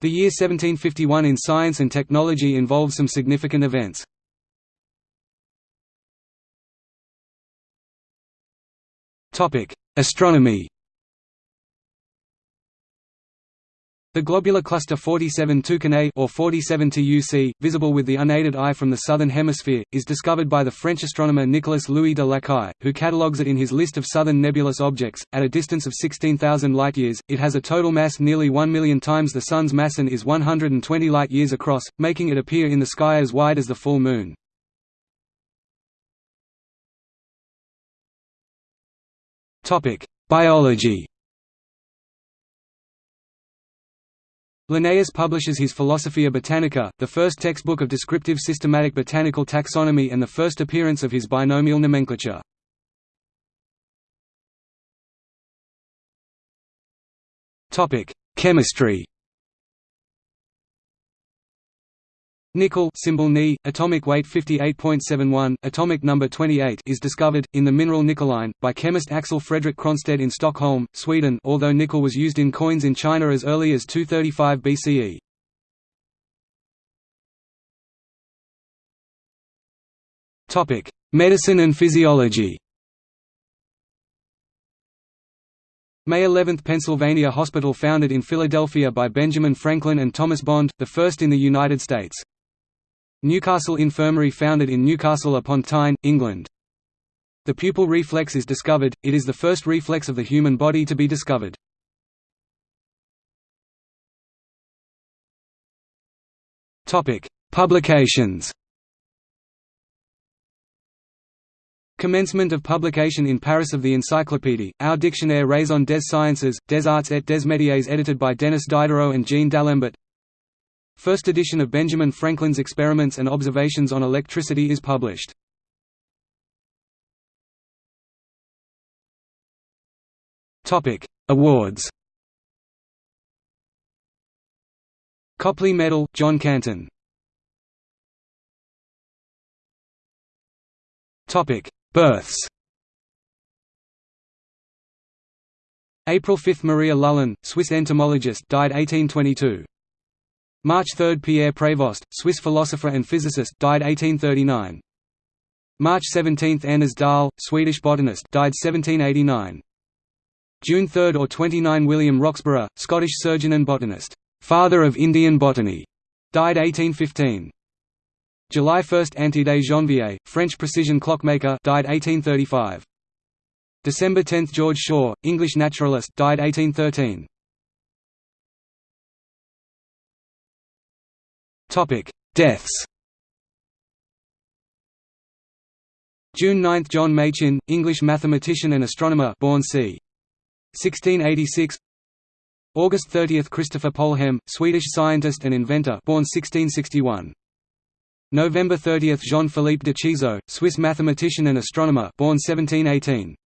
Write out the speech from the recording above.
The year 1751 in science and technology involves some significant events. Astronomy The globular cluster 47 Tucanae or 47 TUC, visible with the unaided eye from the southern hemisphere, is discovered by the French astronomer Nicolas Louis de Lacaille, who catalogues it in his list of southern nebulous objects. At a distance of 16,000 light-years, it has a total mass nearly 1 million times the Sun's mass and is 120 light-years across, making it appear in the sky as wide as the full moon. Biology Linnaeus publishes his Philosophia Botanica, the first textbook of descriptive systematic botanical taxonomy and the first appearance of his binomial nomenclature. Chemistry Nickel symbol Ni, atomic weight 58.71, atomic number 28 is discovered, in the mineral nickeline, by chemist Axel Fredrik Cronstedt in Stockholm, Sweden although nickel was used in coins in China as early as 235 BCE. Medicine and physiology May 11 – Pennsylvania Hospital founded in Philadelphia by Benjamin Franklin and Thomas Bond, the first in the United States. Newcastle Infirmary founded in Newcastle upon Tyne, England. The pupil reflex is discovered, it is the first reflex of the human body to be discovered. Publications Commencement of publication in Paris of the Encyclopédie, ou Dictionnaire raisonné des sciences, des arts et des métiers edited by Denis Diderot and Jean d'Alembert First edition of Benjamin Franklin's Experiments and Observations on Electricity is published. Topic: Awards Copley Medal, John Canton Topic: Births April 5 – Maria Lullin, Swiss entomologist died 1822. March 3 – Pierre Prévost, Swiss philosopher and physicist died 1839. March 17 – Anders Dahl, Swedish botanist died 1789. June 3 or 29 – William Roxburgh, Scottish surgeon and botanist, father of Indian botany, died 1815. July 1 – Antide Janvier, French precision clockmaker died 1835. December 10 – George Shaw, English naturalist died 1813. Topic: Deaths. June 9, John Machin, English mathematician and astronomer, born c. 1686. August 30, Christopher Polhem, Swedish scientist and inventor, born 1661. November 30, Jean-Philippe de Chéseaux, Swiss mathematician and astronomer, born 1718.